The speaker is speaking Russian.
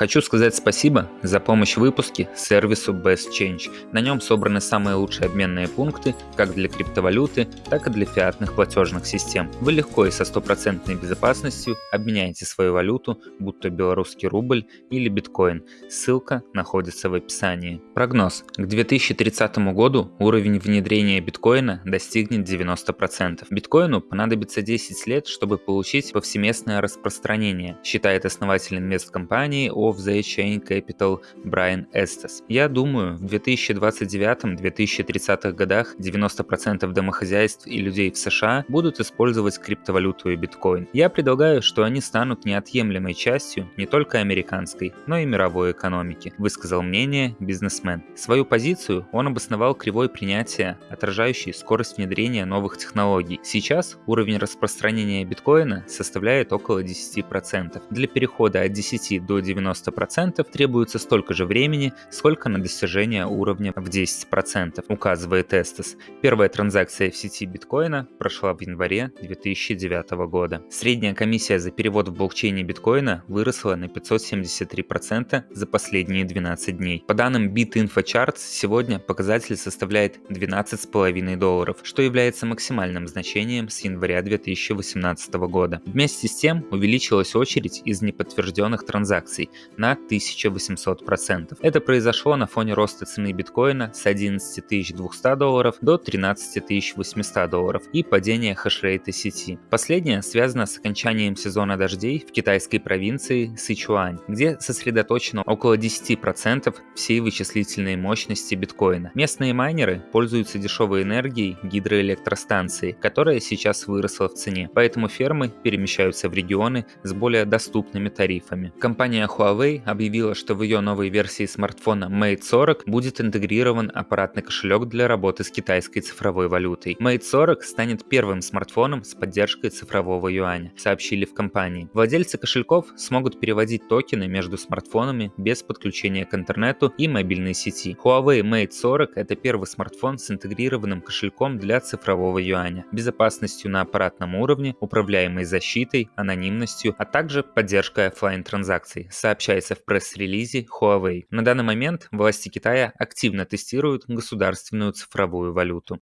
Хочу сказать спасибо за помощь в выпуске сервису Best Change. На нем собраны самые лучшие обменные пункты как для криптовалюты, так и для фиатных платежных систем. Вы легко и со стопроцентной безопасностью обменяете свою валюту, будь то белорусский рубль или биткоин. Ссылка находится в описании. Прогноз. К 2030 году уровень внедрения биткоина достигнет 90%. Биткоину понадобится 10 лет, чтобы получить повсеместное распространение, считает основатель инвесткомпании of the Chain Capital Брайан Эстес. Я думаю, в 2029-2030 годах 90% домохозяйств и людей в США будут использовать криптовалюту и биткоин. Я предлагаю, что они станут неотъемлемой частью не только американской, но и мировой экономики, высказал мнение бизнесмен. Свою позицию он обосновал кривой принятия, отражающей скорость внедрения новых технологий. Сейчас уровень распространения биткоина составляет около 10%. Для перехода от 10 до 90 90% требуется столько же времени, сколько на достижение уровня в 10%, указывает Estes. Первая транзакция в сети биткоина прошла в январе 2009 года. Средняя комиссия за перевод в блокчейне биткоина выросла на 573% за последние 12 дней. По данным BitInfoCharts, сегодня показатель составляет 12,5 долларов, что является максимальным значением с января 2018 года. Вместе с тем увеличилась очередь из неподтвержденных транзакций, на 1800%. Это произошло на фоне роста цены биткоина с 11 200 долларов до 13 800 долларов и падения хешрейта сети. Последнее связано с окончанием сезона дождей в китайской провинции Сычуань, где сосредоточено около 10% всей вычислительной мощности биткоина. Местные майнеры пользуются дешевой энергией гидроэлектростанции, которая сейчас выросла в цене, поэтому фермы перемещаются в регионы с более доступными тарифами. Компания Huawei Huawei объявила, что в ее новой версии смартфона Mate 40 будет интегрирован аппаратный кошелек для работы с китайской цифровой валютой. Mate 40 станет первым смартфоном с поддержкой цифрового юаня, сообщили в компании. Владельцы кошельков смогут переводить токены между смартфонами без подключения к интернету и мобильной сети. Huawei Mate 40 это первый смартфон с интегрированным кошельком для цифрового юаня, безопасностью на аппаратном уровне, управляемой защитой, анонимностью, а также поддержкой офлайн транзакций, сообщается в пресс-релизе Huawei. На данный момент власти Китая активно тестируют государственную цифровую валюту.